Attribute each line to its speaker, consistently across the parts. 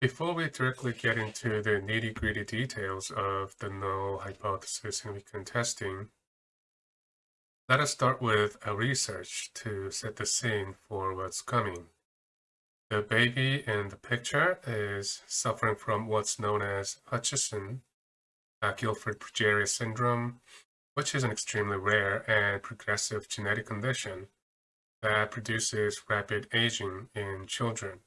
Speaker 1: Before we directly get into the nitty-gritty details of the null hypothesis and weekend testing, let us start with a research to set the scene for what's coming. The baby in the picture is suffering from what's known as Hutchinson uh, Gilford progeria syndrome, which is an extremely rare and progressive genetic condition that produces rapid aging in children.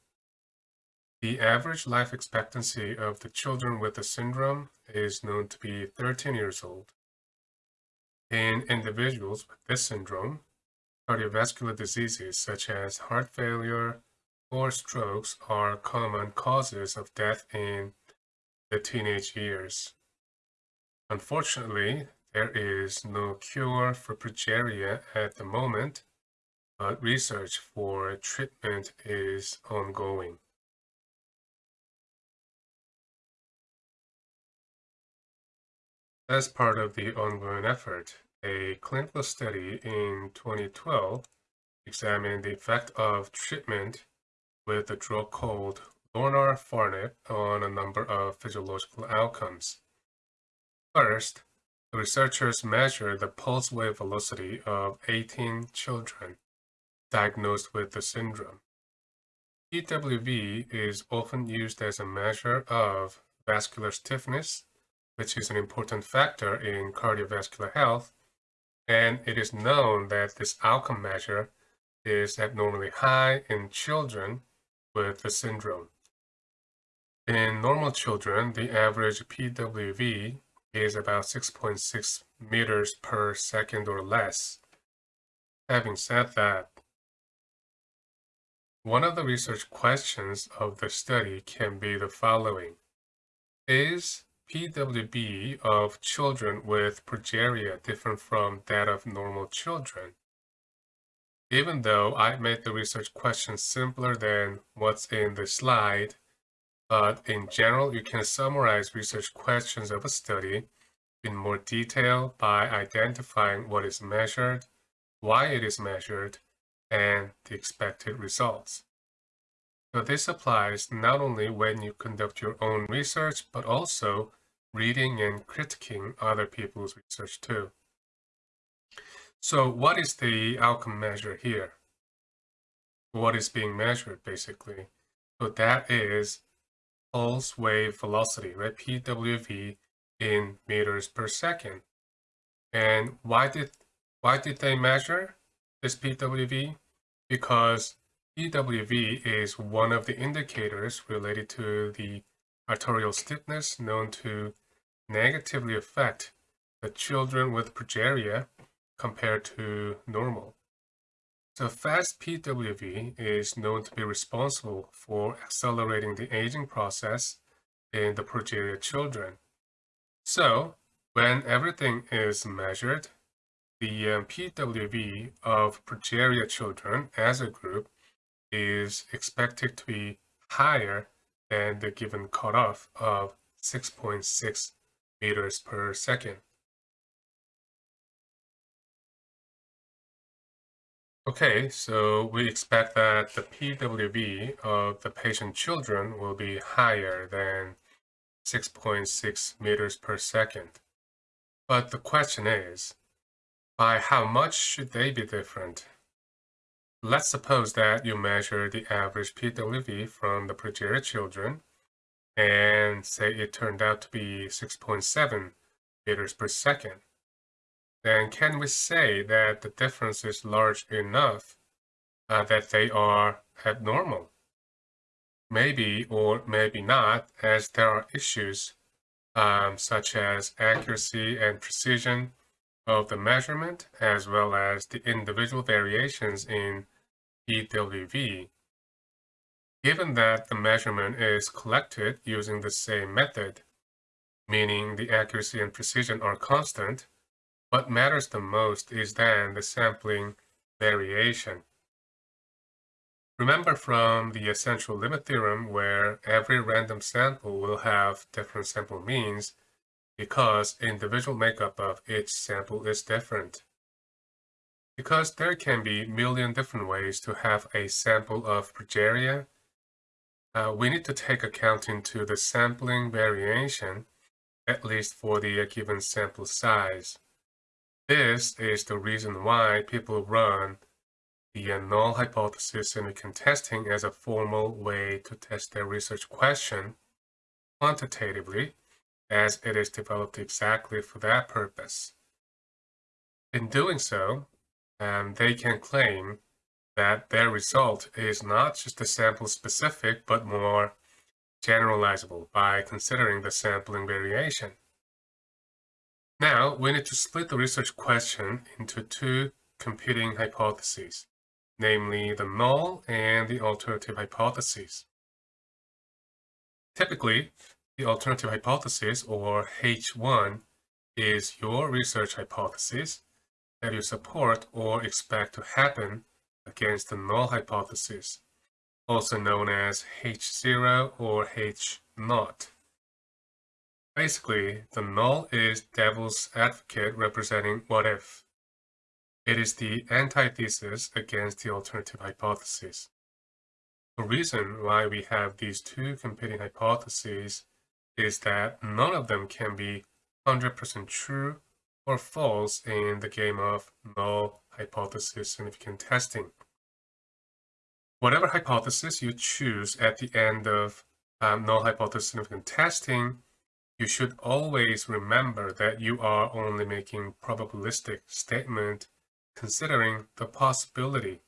Speaker 1: The average life expectancy of the children with the syndrome is known to be 13 years old. In individuals with this syndrome, cardiovascular diseases such as heart failure or strokes are common causes of death in the teenage years. Unfortunately, there is no cure for progeria at the moment, but research for treatment is ongoing. As part of the ongoing effort, a clinical study in 2012 examined the effect of treatment with a drug called lonafarnib on a number of physiological outcomes. First, the researchers measured the pulse wave velocity of 18 children diagnosed with the syndrome. PWV is often used as a measure of vascular stiffness which is an important factor in cardiovascular health, and it is known that this outcome measure is abnormally high in children with the syndrome. In normal children, the average PWV is about 6.6 meters per second or less. Having said that, one of the research questions of the study can be the following. Is PWV of children with progeria different from that of normal children. Even though I made the research question simpler than what's in the slide, but in general, you can summarize research questions of a study in more detail by identifying what is measured, why it is measured, and the expected results. So this applies not only when you conduct your own research, but also reading and critiquing other people's research too. So what is the outcome measure here? What is being measured basically? So that is pulse wave velocity, right? PWV in meters per second. And why did why did they measure this PWV? Because PWV is one of the indicators related to the arterial stiffness known to negatively affect the children with progeria compared to normal. So fast PWV is known to be responsible for accelerating the aging process in the progeria children. So when everything is measured, the um, PWV of progeria children as a group is expected to be higher than the given cutoff of 6.6 meters per second. Okay, so we expect that the PWV of the patient children will be higher than 6.6 meters per second. But the question is, by how much should they be different? Let's suppose that you measure the average PWV from the progeria children and say it turned out to be 6.7 meters per second, then can we say that the difference is large enough uh, that they are abnormal? Maybe or maybe not, as there are issues um, such as accuracy and precision of the measurement, as well as the individual variations in PWV Given that the measurement is collected using the same method, meaning the accuracy and precision are constant, what matters the most is then the sampling variation. Remember from the central limit theorem where every random sample will have different sample means because individual makeup of each sample is different. Because there can be million different ways to have a sample of progeria, uh, we need to take account into the sampling variation, at least for the given sample size. This is the reason why people run the null hypothesis significant testing as a formal way to test their research question quantitatively, as it is developed exactly for that purpose. In doing so, um, they can claim that their result is not just a sample specific, but more generalizable by considering the sampling variation. Now, we need to split the research question into two competing hypotheses, namely the null and the alternative hypotheses. Typically, the alternative hypothesis, or H1, is your research hypothesis that you support or expect to happen against the null hypothesis, also known as H0 or H0. Basically, the null is devil's advocate representing what if. It is the antithesis against the alternative hypothesis. The reason why we have these two competing hypotheses is that none of them can be 100% true or false in the game of null hypothesis significant testing. Whatever hypothesis you choose at the end of um, null hypothesis significant testing, you should always remember that you are only making probabilistic statement considering the possibility,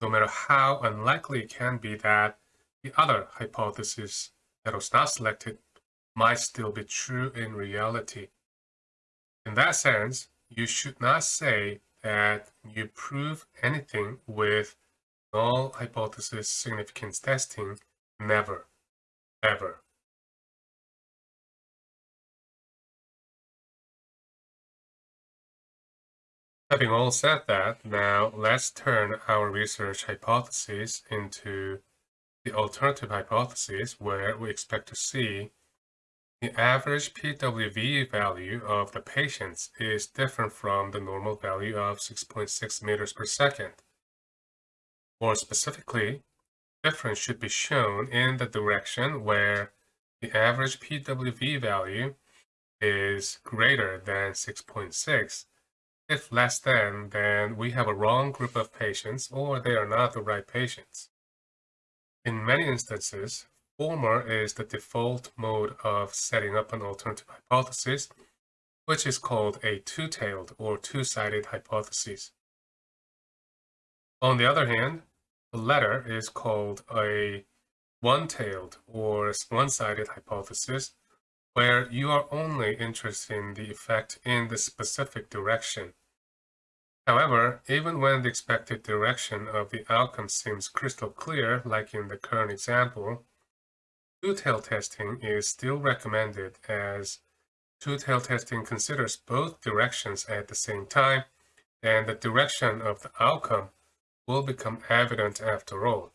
Speaker 1: no matter how unlikely it can be that the other hypothesis that was not selected might still be true in reality. In that sense, you should not say that you prove anything with null hypothesis significance testing. Never. Ever. Having all said that, now let's turn our research hypothesis into the alternative hypothesis where we expect to see the average PWV value of the patients is different from the normal value of 6.6 meters per second. More specifically, difference should be shown in the direction where the average PWV value is greater than 6.6. If less than, then we have a wrong group of patients or they are not the right patients. In many instances, Former is the default mode of setting up an alternative hypothesis, which is called a two-tailed or two-sided hypothesis. On the other hand, the latter is called a one-tailed or one-sided hypothesis, where you are only interested in the effect in the specific direction. However, even when the expected direction of the outcome seems crystal clear, like in the current example, Two-tailed testing is still recommended as two-tailed testing considers both directions at the same time and the direction of the outcome will become evident after all.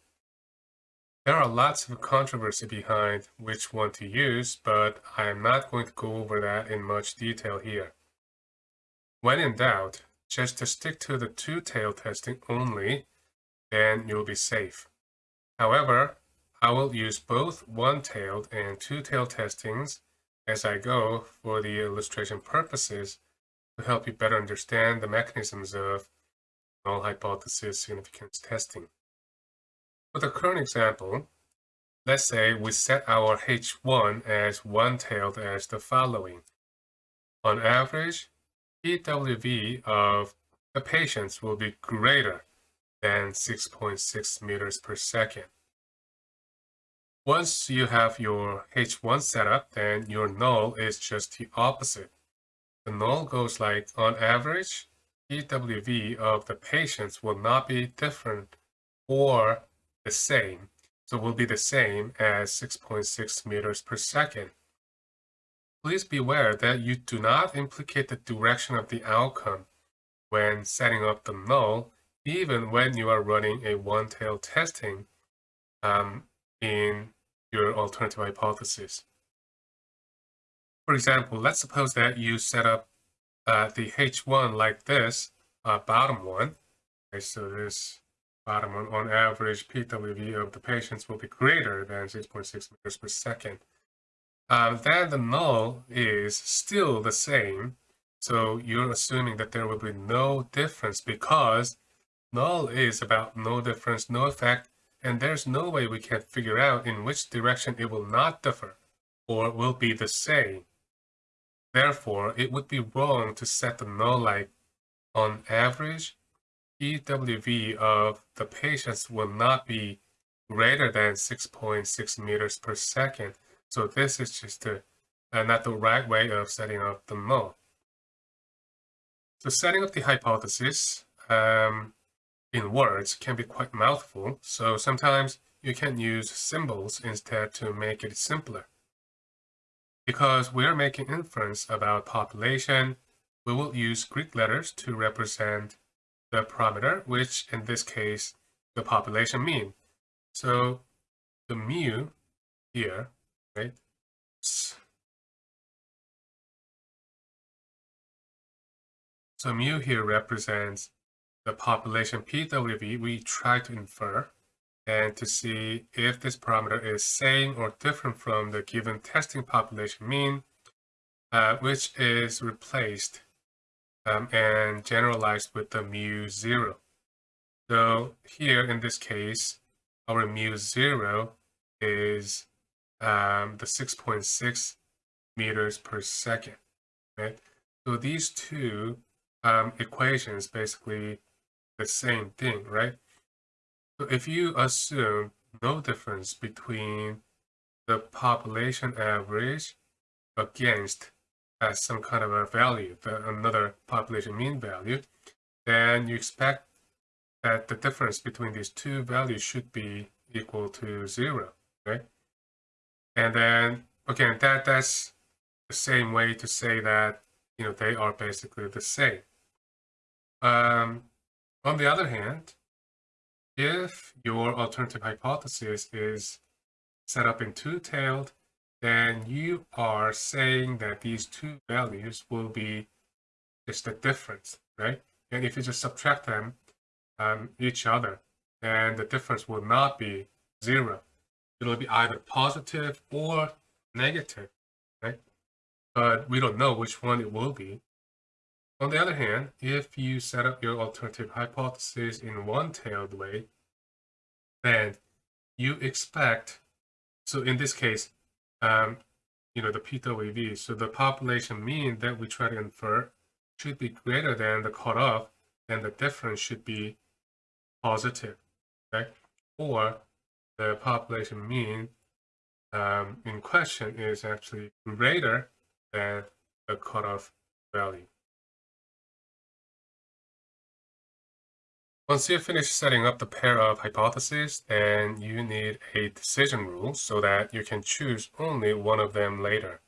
Speaker 1: There are lots of controversy behind which one to use, but I am not going to go over that in much detail here. When in doubt, just to stick to the two-tailed testing only, then you'll be safe. However, I will use both one-tailed and two-tailed testings as I go for the illustration purposes to help you better understand the mechanisms of null hypothesis significance testing. For the current example, let's say we set our H1 as one-tailed as the following. On average, PWV of the patients will be greater than 6.6 meters per second. Once you have your H1 set up, then your null is just the opposite. The null goes like, on average, PWV of the patients will not be different or the same. So will be the same as 6.6 meters per second. Please beware that you do not implicate the direction of the outcome when setting up the null, even when you are running a one-tail testing. Um, in your alternative hypothesis. For example, let's suppose that you set up uh, the H1 like this, uh, bottom one. Okay, so this bottom one, on average, PWV of the patients will be greater than 6.6 meters per second. Um, then the null is still the same. So you're assuming that there will be no difference because null is about no difference, no effect, and there's no way we can figure out in which direction it will not differ or will be the same. Therefore, it would be wrong to set the null like on average, PWV of the patients will not be greater than 6.6 meters per second. So this is just a, uh, not the right way of setting up the null. So setting up the hypothesis um, in words can be quite mouthful. So sometimes you can use symbols instead to make it simpler. Because we're making inference about population, we will use Greek letters to represent the parameter, which in this case, the population mean. So the mu here, right? So mu here represents the population PWV we try to infer and to see if this parameter is same or different from the given testing population mean, uh, which is replaced um, and generalized with the mu zero. So here in this case, our mu zero is um, the 6.6 meters per second, right? So these two um, equations basically the same thing, right? So if you assume no difference between the population average against as some kind of a value, the, another population mean value, then you expect that the difference between these two values should be equal to zero, right? And then, again, that that's the same way to say that, you know, they are basically the same. Um, on the other hand, if your alternative hypothesis is set up in two-tailed, then you are saying that these two values will be just the difference, right? And if you just subtract them um, each other, then the difference will not be zero. It'll be either positive or negative, right? But we don't know which one it will be. On the other hand, if you set up your alternative hypothesis in one-tailed way, then you expect, so in this case, um, you know, the PWV, so the population mean that we try to infer should be greater than the cutoff, then the difference should be positive, right? Or the population mean um, in question is actually greater than the cutoff value. Once you finish setting up the pair of hypotheses, then you need a decision rule so that you can choose only one of them later.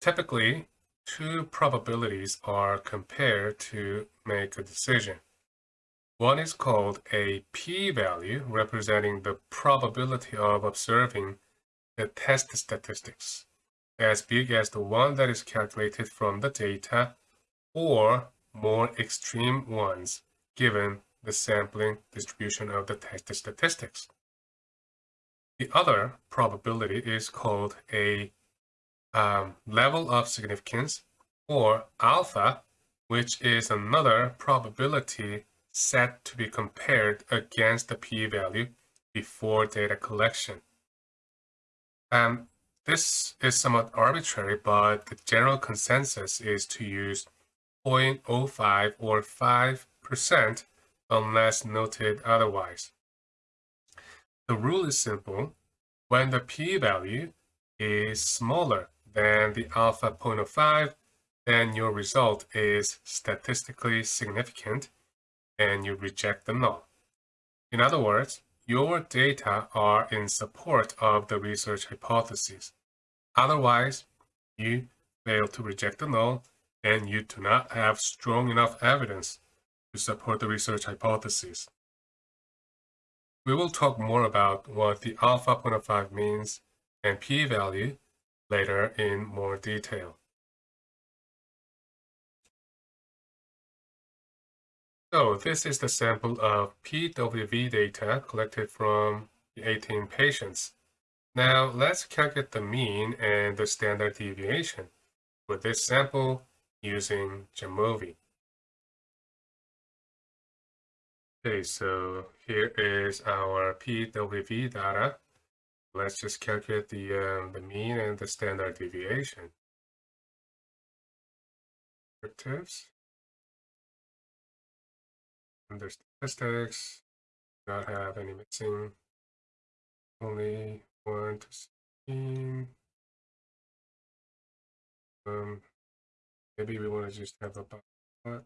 Speaker 1: Typically, two probabilities are compared to make a decision. One is called a p-value, representing the probability of observing the test statistics, as big as the one that is calculated from the data, or more extreme ones, given the sampling distribution of the test statistics. The other probability is called a um, level of significance or alpha, which is another probability set to be compared against the p-value before data collection. Um, this is somewhat arbitrary, but the general consensus is to use 0.05 or 5% unless noted otherwise. The rule is simple. When the p-value is smaller than the alpha 0.05, then your result is statistically significant and you reject the null. In other words, your data are in support of the research hypothesis. Otherwise, you fail to reject the null and you do not have strong enough evidence support the research hypothesis. We will talk more about what the alpha 0.5 means and p-value later in more detail. So this is the sample of PWV data collected from 18 patients. Now let's calculate the mean and the standard deviation for this sample using Jamovi. Okay, so here is our PWV data. Let's just calculate the, um, the mean and the standard deviation. Descriptives. Under statistics, not have any missing. Only 1 to 16. Um, maybe we want to just have a but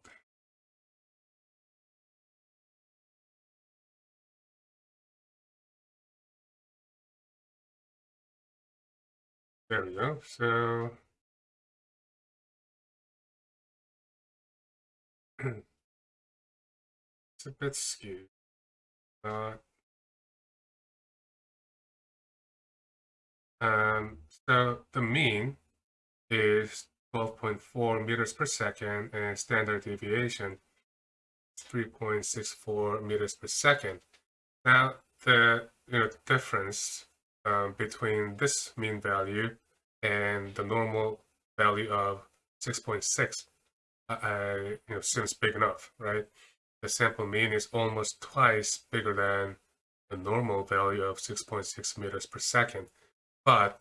Speaker 1: There we go. So it's a bit skewed. Uh, um, so the mean is 12.4 meters per second and standard deviation 3.64 meters per second. Now the you know difference um, between this mean value and the normal value of 6.6 uh, uh, you know seems big enough, right? The sample mean is almost twice bigger than the normal value of 6.6 meters per second, but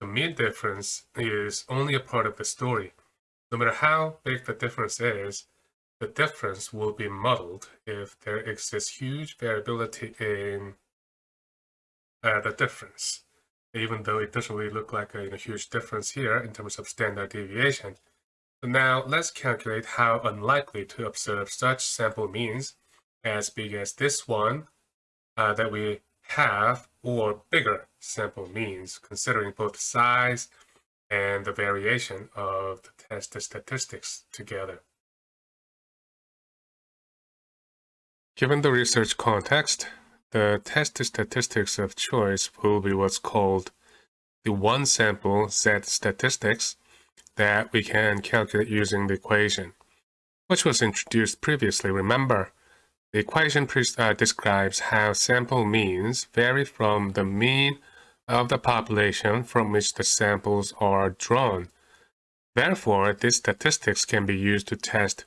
Speaker 1: the mean difference is only a part of the story. No matter how big the difference is, the difference will be muddled if there exists huge variability in uh, the difference even though it doesn't really look like a, a huge difference here in terms of standard deviation. So now let's calculate how unlikely to observe such sample means as big as this one uh, that we have or bigger sample means considering both size and the variation of the test statistics together. Given the research context, the test statistics of choice will be what's called the one sample t statistics that we can calculate using the equation, which was introduced previously. Remember, the equation uh, describes how sample means vary from the mean of the population from which the samples are drawn. Therefore, these statistics can be used to test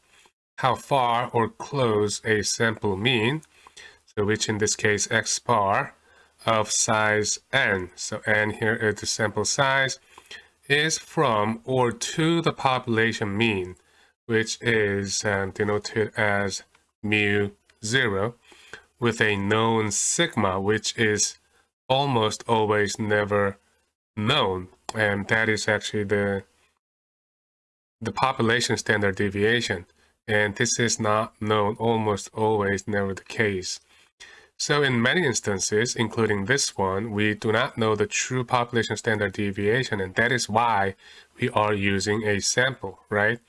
Speaker 1: how far or close a sample mean so which in this case x bar of size n. So n here is the sample size is from or to the population mean, which is um, denoted as mu 0, with a known sigma, which is almost always never known. And that is actually the, the population standard deviation. And this is not known almost always never the case. So in many instances, including this one, we do not know the true population standard deviation, and that is why we are using a sample, right?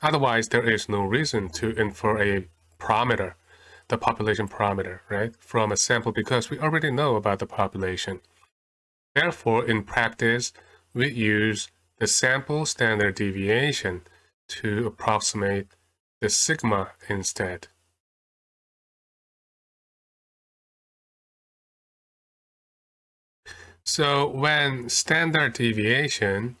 Speaker 1: Otherwise, there is no reason to infer a parameter, the population parameter, right, from a sample because we already know about the population. Therefore, in practice, we use the sample standard deviation to approximate the sigma instead. So when standard deviation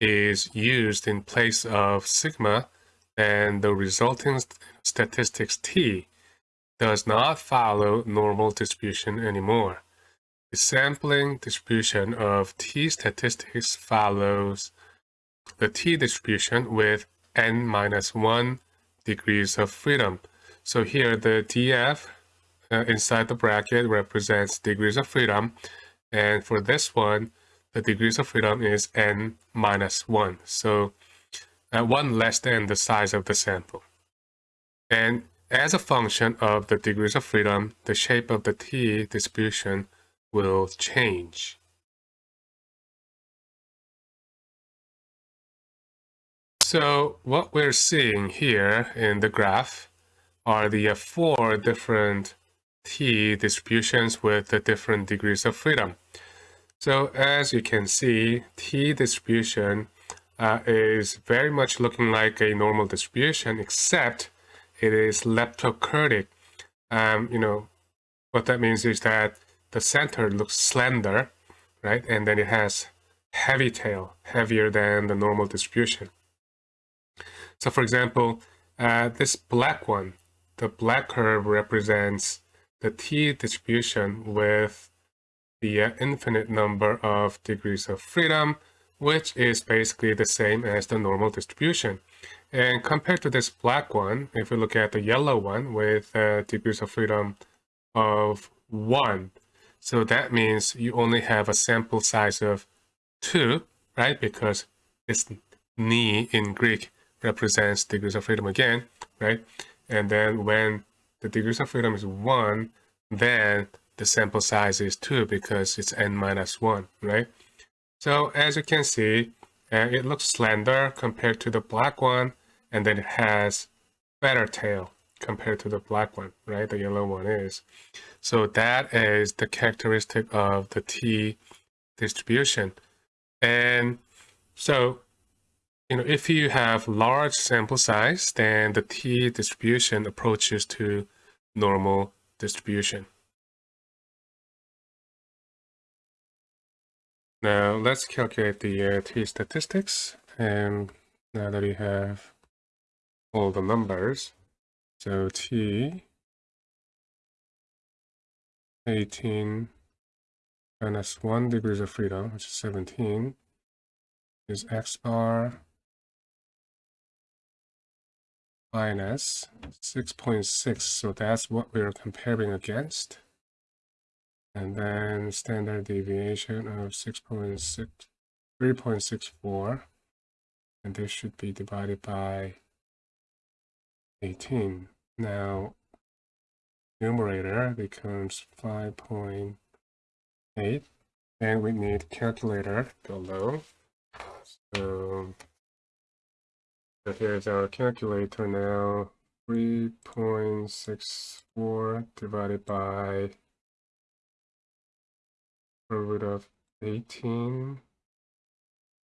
Speaker 1: is used in place of sigma, then the resulting statistics t does not follow normal distribution anymore. The sampling distribution of t statistics follows the t distribution with n minus 1 degrees of freedom. So here the df uh, inside the bracket represents degrees of freedom and for this one, the degrees of freedom is n minus 1. So uh, 1 less than the size of the sample. And as a function of the degrees of freedom, the shape of the t distribution will change. So what we're seeing here in the graph are the four different t distributions with the different degrees of freedom. So as you can see, t distribution uh, is very much looking like a normal distribution, except it is leptokurtic. Um, you know, what that means is that the center looks slender, right? And then it has heavy tail, heavier than the normal distribution. So for example, uh, this black one, the black curve represents the t distribution with the uh, infinite number of degrees of freedom, which is basically the same as the normal distribution. And compared to this black one, if we look at the yellow one with uh, degrees of freedom of 1, so that means you only have a sample size of 2, right? Because it's ni in Greek represents degrees of freedom again, right? And then when the degrees of freedom is 1, then the sample size is 2 because it's n minus 1, right? So as you can see, uh, it looks slender compared to the black one, and then it has better tail compared to the black one, right? The yellow one is. So that is the characteristic of the T distribution. And so, you know, if you have large sample size, then the T distribution approaches to normal distribution. Now let's calculate the uh, t statistics. And now that we have all the numbers, so t 18 minus 1 degrees of freedom, which is 17, is x bar minus 6.6. So that's what we're comparing against and then standard deviation of 6.6 3.64 and this should be divided by 18 now numerator becomes 5.8 and we need calculator below so, so here's our calculator now 3.64 divided by root of 18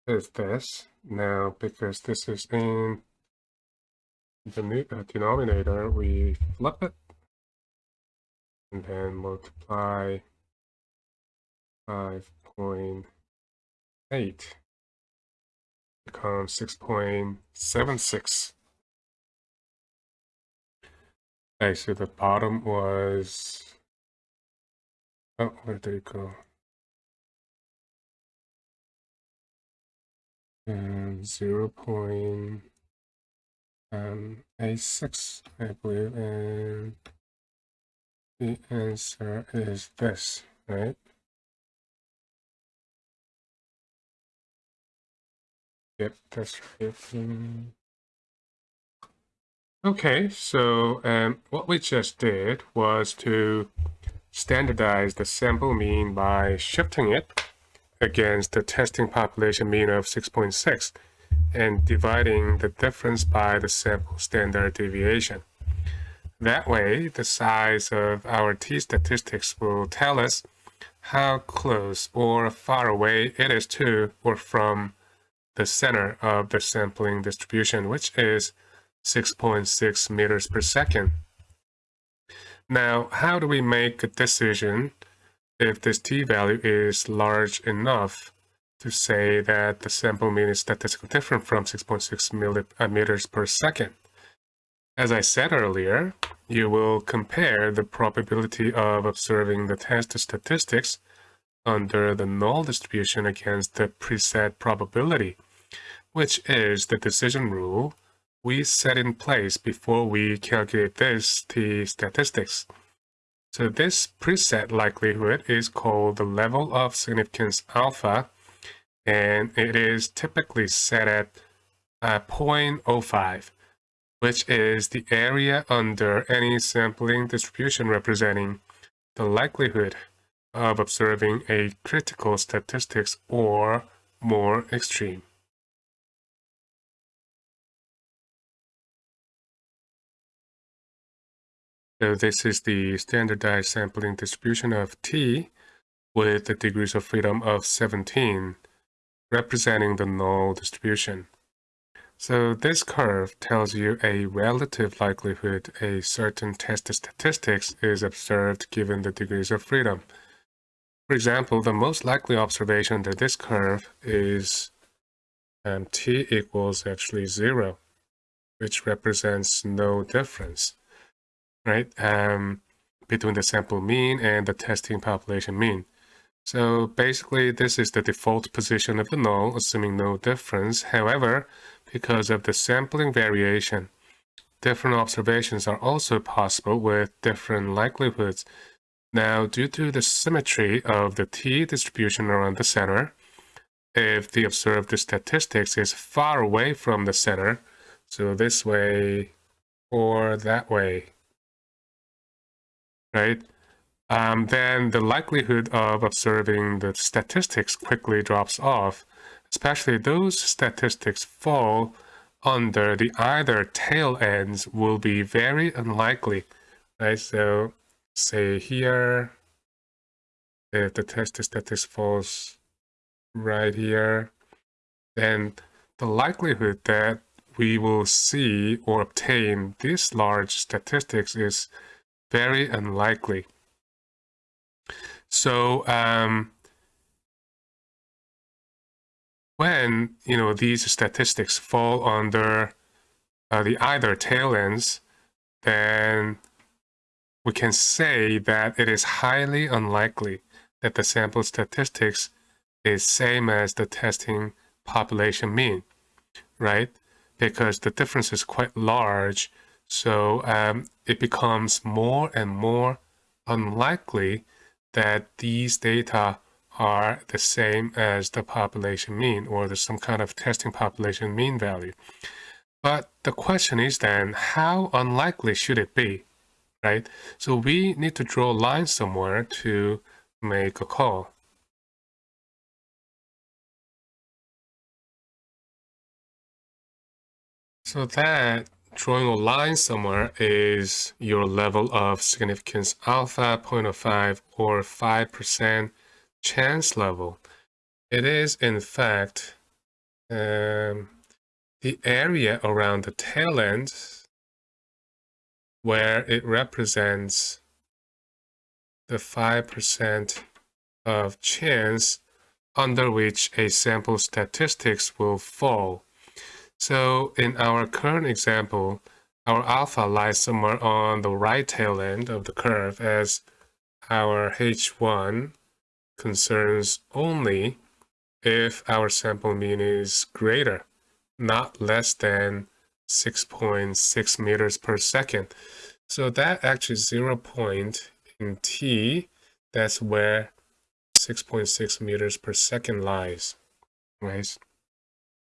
Speaker 1: is this. Now, because this is in the uh, denominator, we flip it and then multiply 5.8 becomes 6.76. Okay, so the bottom was, oh, where did it go? and 0 0.86, um, I believe, and the answer is this, right? Yep, that's right. Okay, so um, what we just did was to standardize the sample mean by shifting it against the testing population mean of 6.6 and dividing the difference by the sample standard deviation. That way, the size of our t-statistics will tell us how close or far away it is to or from the center of the sampling distribution, which is 6.6 meters per second. Now, how do we make a decision if this t-value is large enough to say that the sample mean is statistically different from 6.6 uh, meters per second. As I said earlier, you will compare the probability of observing the test statistics under the null distribution against the preset probability, which is the decision rule we set in place before we calculate this t statistics. So this preset likelihood is called the level of significance alpha, and it is typically set at uh, 0.05, which is the area under any sampling distribution representing the likelihood of observing a critical statistics or more extreme. So this is the standardized sampling distribution of T with the degrees of freedom of 17, representing the null distribution. So this curve tells you a relative likelihood a certain test statistics is observed given the degrees of freedom. For example, the most likely observation under this curve is um, t equals actually zero, which represents no difference, right, um, between the sample mean and the testing population mean. So basically, this is the default position of the null, assuming no difference. However, because of the sampling variation. Different observations are also possible with different likelihoods. Now, due to the symmetry of the t distribution around the center, if the observed statistics is far away from the center, so this way or that way, right? Um, then the likelihood of observing the statistics quickly drops off especially those statistics fall under the either tail ends will be very unlikely, right? So say here, if the test statistics falls right here, then the likelihood that we will see or obtain this large statistics is very unlikely. So um, when you know these statistics fall under uh, the either tail ends, then we can say that it is highly unlikely that the sample statistics is same as the testing population mean, right? Because the difference is quite large, so um, it becomes more and more unlikely that these data are the same as the population mean or there's some kind of testing population mean value. But the question is then, how unlikely should it be, right? So we need to draw a line somewhere to make a call. So that drawing a line somewhere is your level of significance alpha 0.05 or 5% chance level. It is, in fact, um, the area around the tail end where it represents the 5% of chance under which a sample statistics will fall. So in our current example, our alpha lies somewhere on the right tail end of the curve as our H1 concerns only if our sample mean is greater, not less than 6.6 meters per second. So that actually zero point in t, that's where 6.6 meters per second lies, right?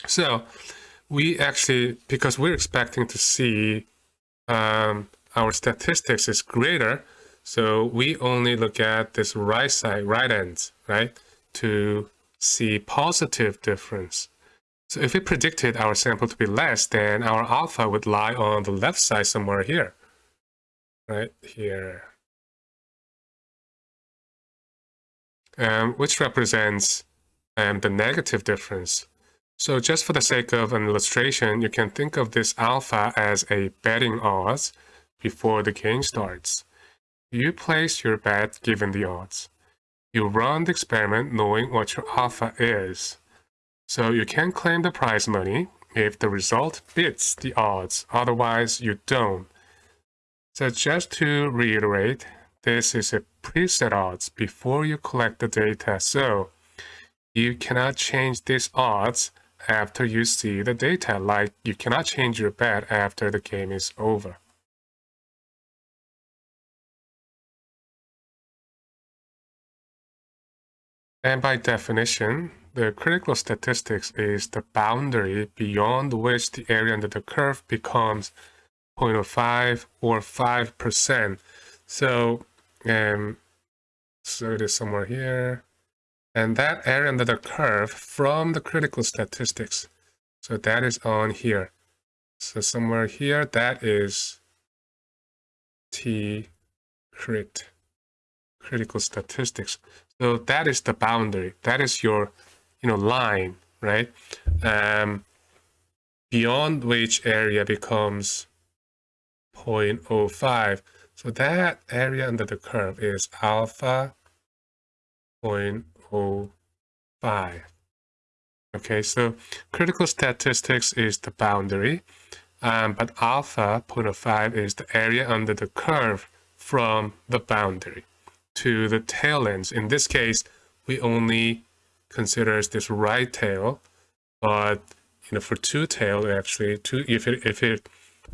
Speaker 1: So we actually, because we're expecting to see um, our statistics is greater, so we only look at this right side, right ends, right, to see positive difference. So if we predicted our sample to be less, then our alpha would lie on the left side somewhere here, right here, um, which represents um, the negative difference. So just for the sake of an illustration, you can think of this alpha as a betting odds before the game starts. You place your bet given the odds. You run the experiment knowing what your alpha is. So you can claim the prize money if the result beats the odds, otherwise you don't. So just to reiterate, this is a preset odds before you collect the data, so you cannot change these odds after you see the data, like you cannot change your bet after the game is over. And by definition, the critical statistics is the boundary beyond which the area under the curve becomes 0.05 or 5%. So, um, so it is somewhere here. And that area under the curve from the critical statistics. So that is on here. So somewhere here, that is T crit, critical statistics. So that is the boundary. That is your, you know, line, right? Um, beyond which area becomes 0.05. So that area under the curve is alpha 0.05. Okay, so critical statistics is the boundary, um, but alpha 0.05 is the area under the curve from the boundary to the tail ends. In this case, we only consider this right tail, but you know for two tail actually, two if it if it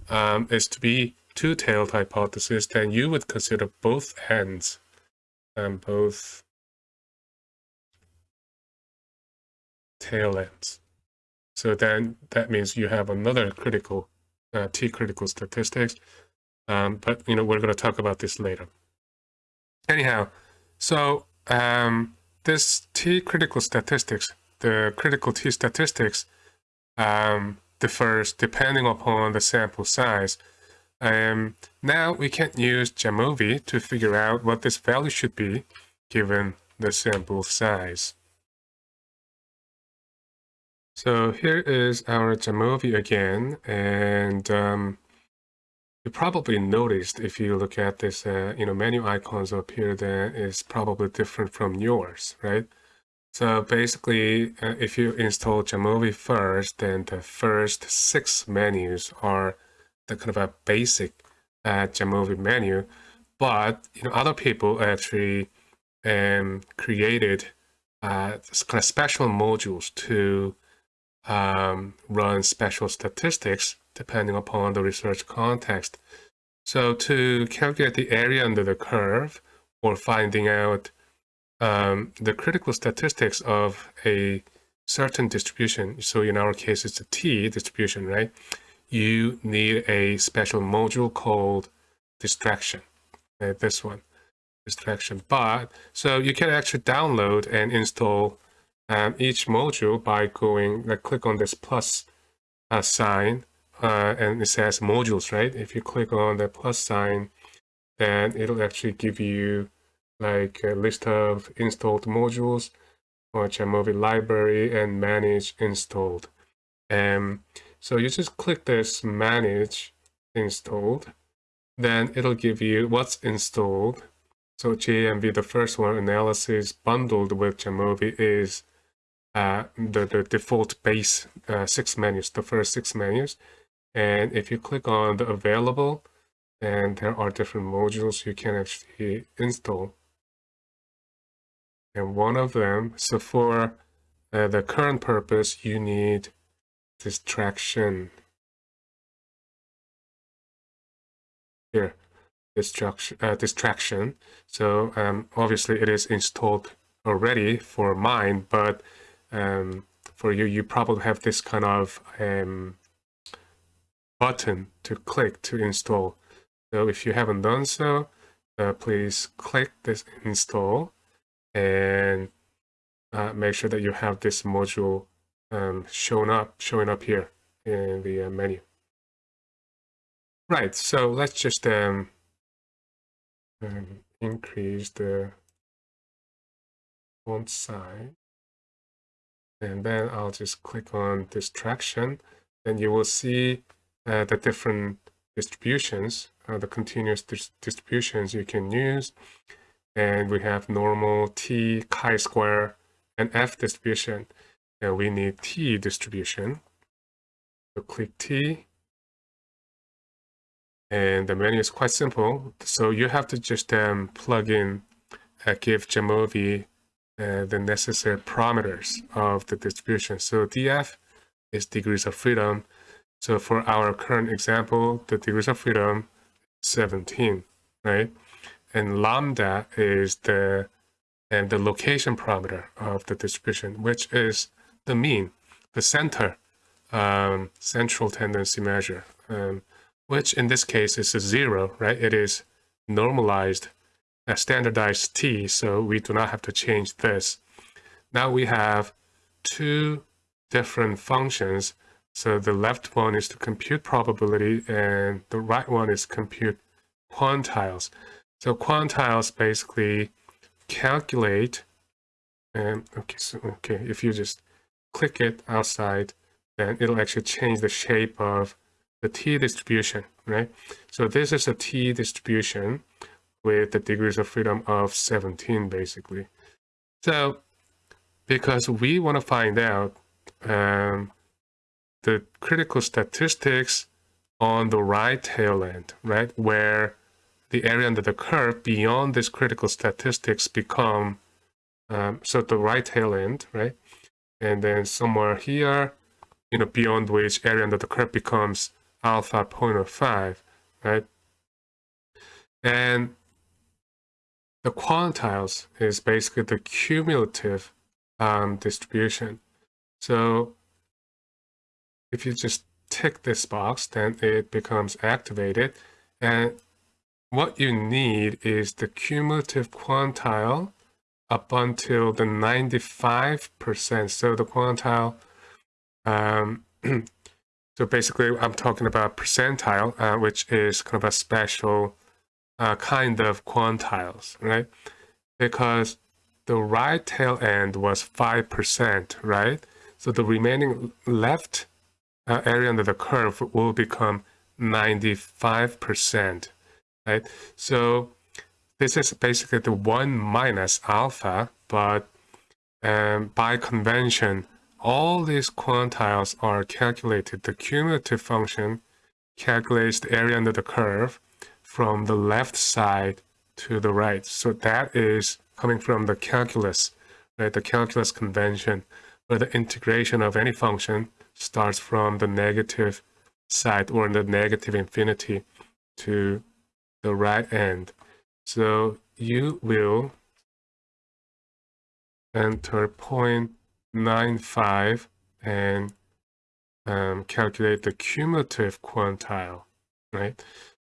Speaker 1: um, is to be two-tailed hypothesis, then you would consider both ends and both tail ends. So then that means you have another critical uh, t-critical statistics. Um, but you know we're going to talk about this later. Anyhow, so um, this t-critical statistics, the critical t-statistics, um, differs depending upon the sample size. Um, now we can use Jamovi to figure out what this value should be given the sample size. So here is our Jamovi again, and um, you probably noticed if you look at this, uh, you know, menu icons up here that is probably different from yours, right? So basically, uh, if you install Jamovi first, then the first six menus are the kind of a basic uh, Jamovi menu. But you know, other people actually um, created uh, kind of special modules to um, run special statistics depending upon the research context. So to calculate the area under the curve or finding out um, the critical statistics of a certain distribution, so in our case it's a t distribution, right? You need a special module called distraction, uh, this one, distraction. But, so you can actually download and install um, each module by going, like click on this plus uh, sign, uh, and it says modules, right? If you click on the plus sign, then it'll actually give you like a list of installed modules or Jamovi library and manage installed. Um, so you just click this manage installed, then it'll give you what's installed. So JMV, the first one, analysis bundled with Jamovi is uh, the, the default base uh, six menus, the first six menus. And if you click on the available, and there are different modules you can actually install and one of them, so for uh, the current purpose, you need distraction. Here, distraction. Uh, distraction. So um, obviously it is installed already for mine, but um, for you, you probably have this kind of um, button to click to install. So if you haven't done so, uh, please click this install and uh, make sure that you have this module um, shown up, showing up here in the uh, menu. Right, so let's just um, um, increase the font size. And then I'll just click on distraction. and you will see uh, the different distributions, uh, the continuous dis distributions you can use. And we have normal t chi-square and f distribution. And we need t distribution. So click t. And the menu is quite simple. So you have to just um, plug in uh, give Jamovi uh, the necessary parameters of the distribution. So df is degrees of freedom. So for our current example the degrees of freedom 17 right? And lambda is the and the location parameter of the distribution, which is the mean, the center, um, central tendency measure, um, which in this case is a zero, right? It is normalized, a standardized t, so we do not have to change this. Now we have two different functions. So the left one is to compute probability and the right one is compute quantiles. So quantiles basically calculate, and okay, so okay, if you just click it outside then it'll actually change the shape of the t distribution, right? So this is a t distribution with the degrees of freedom of 17, basically. So because we want to find out um, the critical statistics on the right tail end, right, where the area under the curve beyond this critical statistics become, um, so the right tail end, right, and then somewhere here, you know, beyond which area under the curve becomes alpha 0.05, right? And the quantiles is basically the cumulative um, distribution. So if you just tick this box, then it becomes activated. And what you need is the cumulative quantile up until the 95%. So the quantile, um, so basically I'm talking about percentile, uh, which is kind of a special uh, kind of quantiles, right? Because the right tail end was 5%, right? So the remaining left uh, area under the curve will become 95%, right? So this is basically the 1 minus alpha, but um, by convention, all these quantiles are calculated. The cumulative function calculates the area under the curve from the left side to the right. So that is coming from the calculus, right? The calculus convention, where the integration of any function starts from the negative side or the negative infinity to the right end. So you will enter 0.95 and um, calculate the cumulative quantile, right?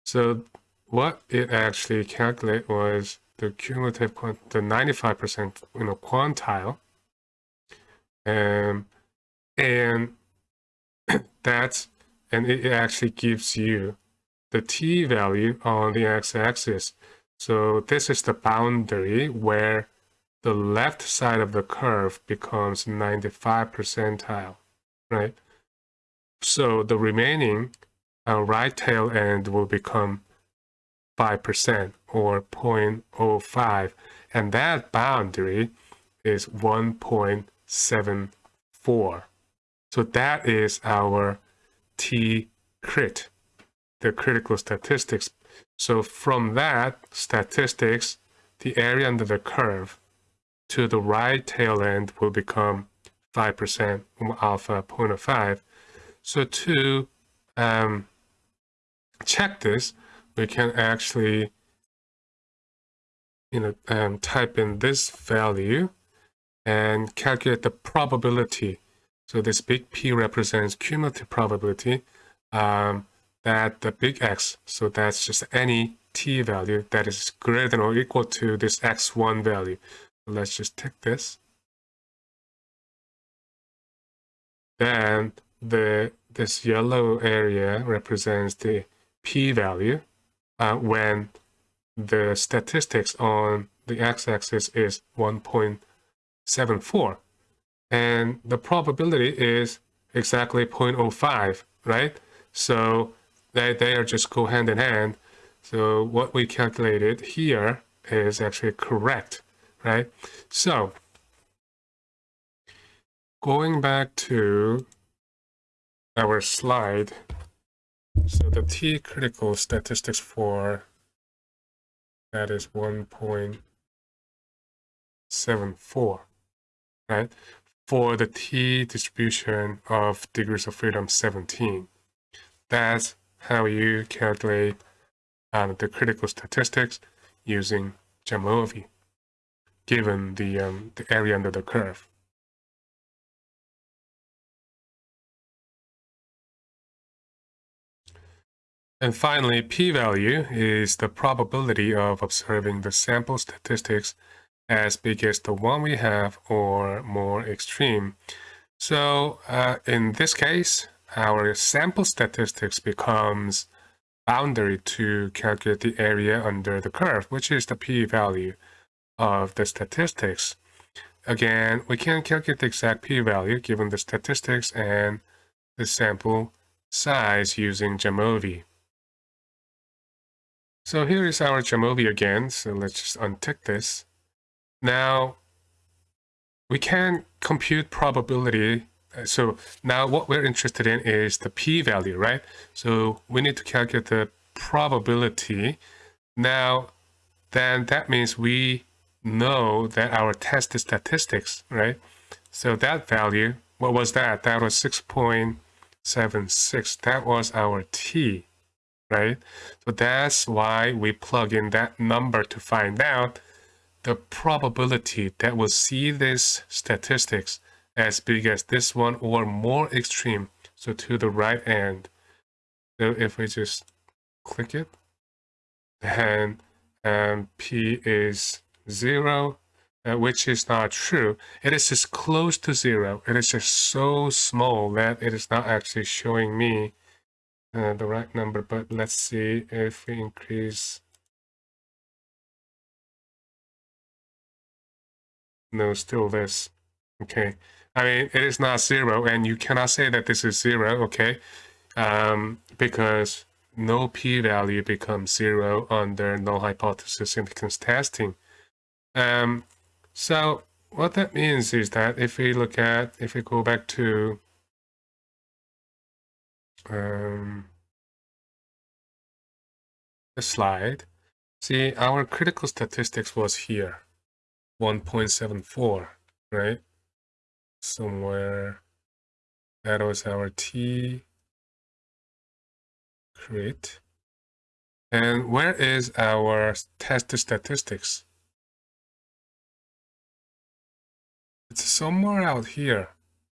Speaker 1: So what it actually calculate was the cumulative, quant the 95% you know, quantile, um, and that's, and it actually gives you the t value on the x-axis. So this is the boundary where the left side of the curve becomes 95 percentile, right? So the remaining uh, right tail end will become 5% or 0.05 and that boundary is 1.74 so that is our T crit the critical statistics. So from that statistics the area under the curve to the right tail end will become 5% alpha 0.05 so to um, check this we can actually you know, um, type in this value and calculate the probability. So this big P represents cumulative probability um, that the big X, so that's just any T value that is greater than or equal to this X1 value. let's just take this. Then the this yellow area represents the P value uh, when the statistics on the x-axis is 1.74 and the probability is exactly 0.05 right? So they, they are just go hand in hand. So what we calculated here is actually correct right? So going back to our slide so the T critical statistics for that is 1.74, right? For the T distribution of degrees of freedom 17. That's how you calculate um, the critical statistics using Jamovi, given the, um, the area under the curve. And finally, p-value is the probability of observing the sample statistics as big as the one we have or more extreme. So uh, in this case, our sample statistics becomes boundary to calculate the area under the curve, which is the p-value of the statistics. Again, we can calculate the exact p-value given the statistics and the sample size using Jamovi. So here is our Jamovi again. So let's just untick this. Now, we can compute probability. Uh, so now what we're interested in is the p-value, right? So we need to calculate the probability. Now, then that means we know that our test statistics, right? So that value, what was that? That was 6.76. That was our t, right? So that's why we plug in that number to find out the probability that we'll see this statistics as big as this one or more extreme. So to the right end. So if we just click it, then um, P is zero, uh, which is not true. It is just close to zero. It is just so small that it is not actually showing me uh, the right number. But let's see if we increase No, still this. Okay. I mean, it is not zero, and you cannot say that this is zero, okay? Um, because no p-value becomes zero under null hypothesis significance testing. Um, so what that means is that if we look at, if we go back to um, the slide, see our critical statistics was here. 1.74, right? Somewhere that was our T crit. And where is our test statistics? It's somewhere out here,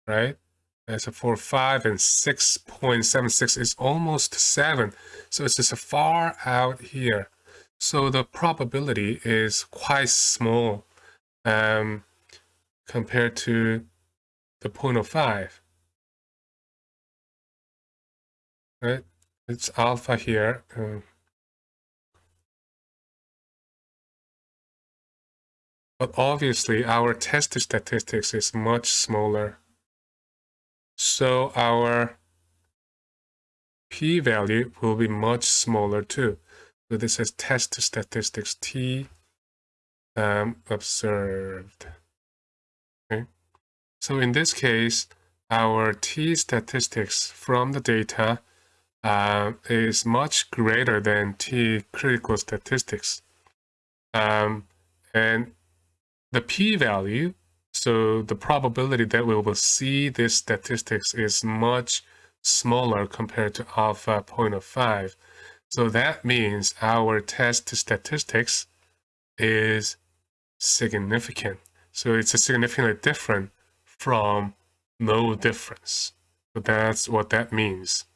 Speaker 1: right? As a 4, 5 and 6.76 is almost 7. So it's just far out here. So the probability is quite small um, compared to the 0.05. Right? It's alpha here. Um, but obviously our test statistics is much smaller. So our p-value will be much smaller too. So this is test statistics t um, observed. Okay. So in this case, our t statistics from the data uh, is much greater than t critical statistics. Um, and the p-value, so the probability that we will see this statistics is much smaller compared to alpha 0.05. So that means our test statistics is significant. So it's a significantly different from no difference. So that's what that means.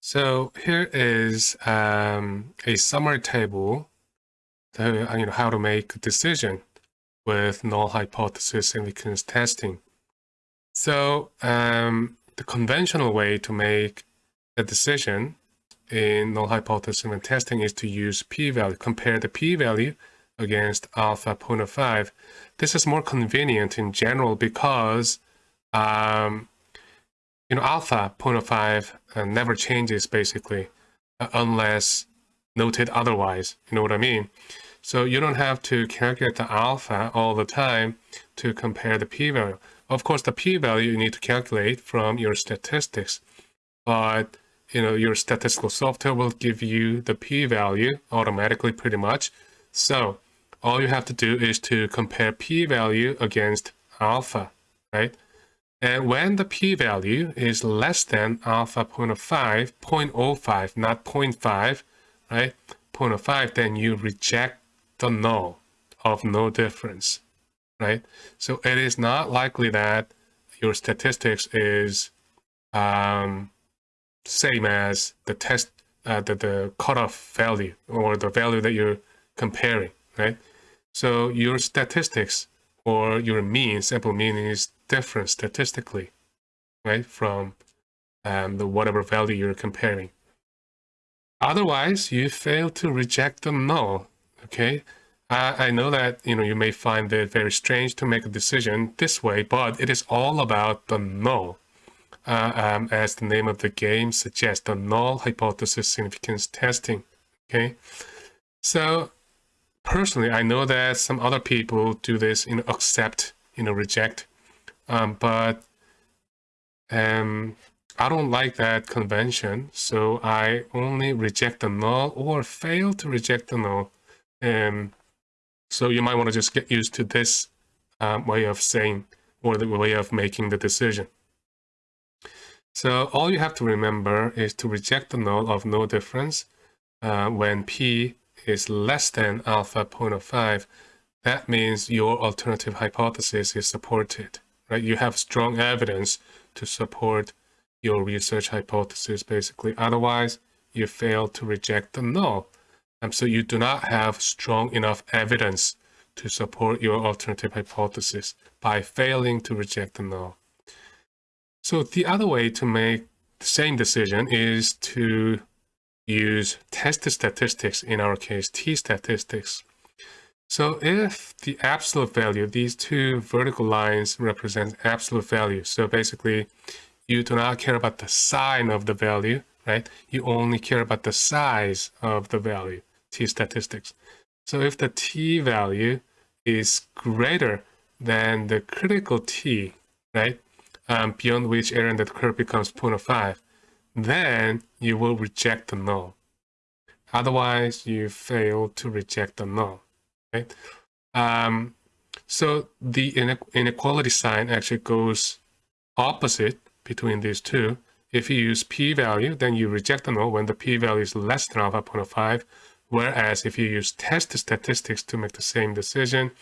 Speaker 1: So here is um, a summary table to, you know, how to make a decision with null hypothesis and significance testing. So um, the conventional way to make a decision in null hypothesis and testing is to use p-value, compare the p-value against alpha 0.05. This is more convenient in general because um, you know alpha 0.05 uh, never changes basically uh, unless noted otherwise. You know what I mean? So you don't have to calculate the alpha all the time to compare the p-value. Of course, the p-value you need to calculate from your statistics, but you know, your statistical software will give you the p-value automatically pretty much. So all you have to do is to compare p-value against alpha, right? And when the p-value is less than alpha 0.05, 0.05, not 0.5, right? 0.05, then you reject the null of no difference, right? So it is not likely that your statistics is um, same as the test, uh, the, the cutoff value or the value that you're comparing, right? So your statistics or your mean, sample mean is different statistically, right? From um, the whatever value you're comparing. Otherwise, you fail to reject the null, okay? I, I know that you know you may find it very strange to make a decision this way, but it is all about the null. Uh, um, as the name of the game suggests, the null hypothesis significance testing. Okay, so personally, I know that some other people do this, you know, accept, you know, reject, um, but um, I don't like that convention, so I only reject the null or fail to reject the null. Um, so you might want to just get used to this um, way of saying or the way of making the decision. So all you have to remember is to reject the null of no difference uh, when p is less than alpha 0.05. That means your alternative hypothesis is supported, right? You have strong evidence to support your research hypothesis, basically. Otherwise, you fail to reject the null. Um, so you do not have strong enough evidence to support your alternative hypothesis by failing to reject the null. So the other way to make the same decision is to use test statistics, in our case, t-statistics. So if the absolute value, these two vertical lines represent absolute value. So basically, you do not care about the sign of the value, right? You only care about the size of the value, t-statistics. So if the t value is greater than the critical t, right? um, beyond which error in the curve becomes 0.05, then you will reject the null. Otherwise, you fail to reject the null. Right? Um, so the inequality sign actually goes opposite between these two. If you use p-value, then you reject the null when the p-value is less than alpha 0.05. Whereas if you use test statistics to make the same decision,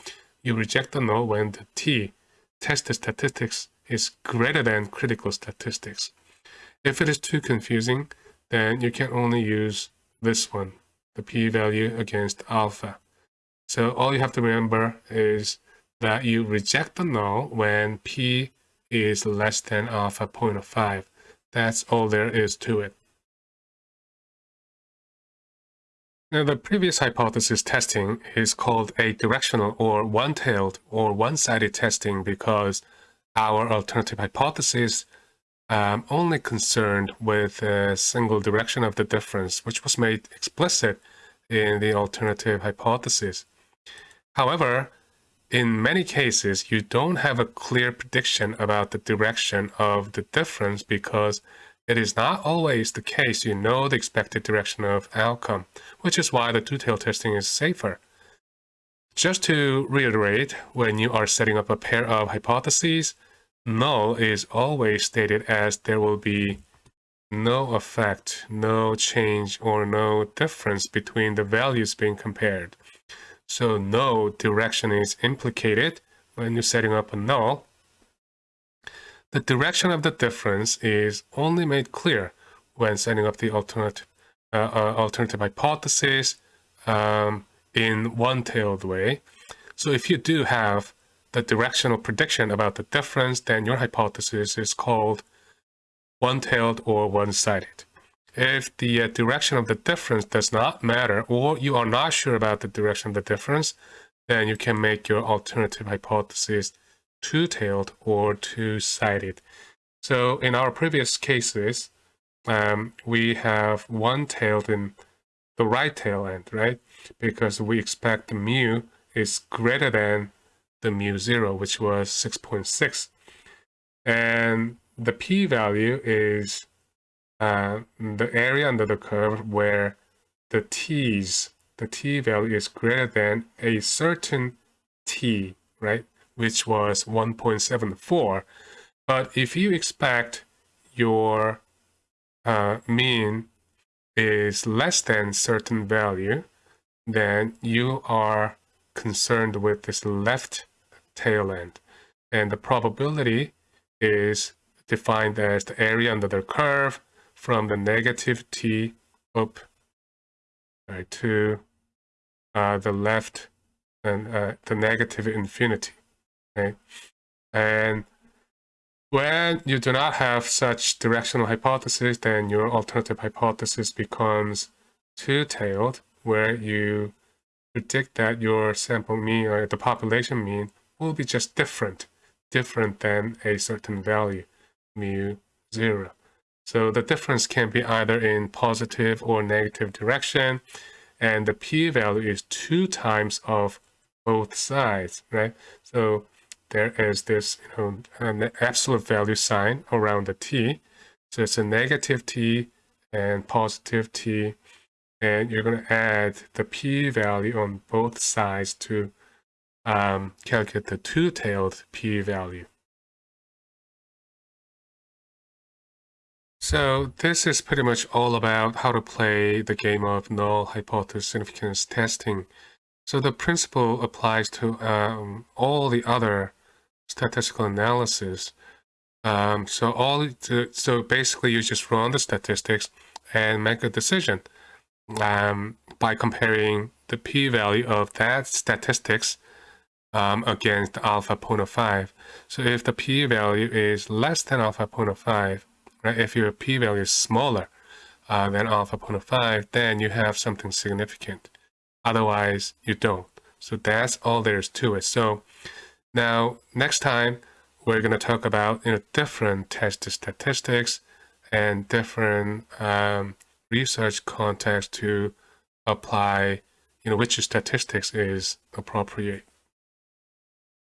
Speaker 1: you reject the null when the t, test statistics, is greater than critical statistics. If it is too confusing, then you can only use this one, the p-value against alpha. So all you have to remember is that you reject the null when p is less than alpha 0.05. That's all there is to it. Now, the previous hypothesis testing is called a directional or one-tailed or one-sided testing because our alternative hypothesis um, only concerned with a single direction of the difference, which was made explicit in the alternative hypothesis. However, in many cases, you don't have a clear prediction about the direction of the difference because it is not always the case you know the expected direction of outcome, which is why the two-tail testing is safer. Just to reiterate, when you are setting up a pair of hypotheses, null is always stated as there will be no effect, no change, or no difference between the values being compared. So no direction is implicated when you're setting up a null. The direction of the difference is only made clear when setting up the alternative, uh, uh, alternative hypothesis um, in one-tailed way. So if you do have the directional prediction about the difference, then your hypothesis is called one-tailed or one-sided. If the uh, direction of the difference does not matter, or you are not sure about the direction of the difference, then you can make your alternative hypothesis two-tailed or two-sided. So in our previous cases, um, we have one-tailed in the right tail end, right? Because we expect the mu is greater than the mu zero, which was 6.6. And the p-value is uh, the area under the curve where the t's, the t value is greater than a certain t, right? Which was 1.74. But if you expect your uh, mean is less than certain value, then you are concerned with this left tail end. And the probability is defined as the area under the curve from the negative t up right, to uh, the left and uh, the negative infinity. Okay? And when you do not have such directional hypothesis, then your alternative hypothesis becomes two-tailed, where you predict that your sample mean or the population mean will be just different, different than a certain value, mu zero. So the difference can be either in positive or negative direction, and the p-value is two times of both sides, right? So there is this, you know, an absolute value sign around the t. So it's a negative t and positive t, and you're going to add the p-value on both sides to um, calculate the two-tailed p-value. So this is pretty much all about how to play the game of null hypothesis significance testing. So the principle applies to um, all the other statistical analysis. Um, so all to, so basically you just run the statistics and make a decision um, by comparing the p-value of that statistics um, against alpha 0.05. So if the p-value is less than alpha 0.05, right, if your p-value is smaller uh, than alpha 0.05, then you have something significant. Otherwise, you don't. So that's all there is to it. So now, next time, we're going to talk about you know, different test statistics and different um, research context to apply, you know, which statistics is appropriate.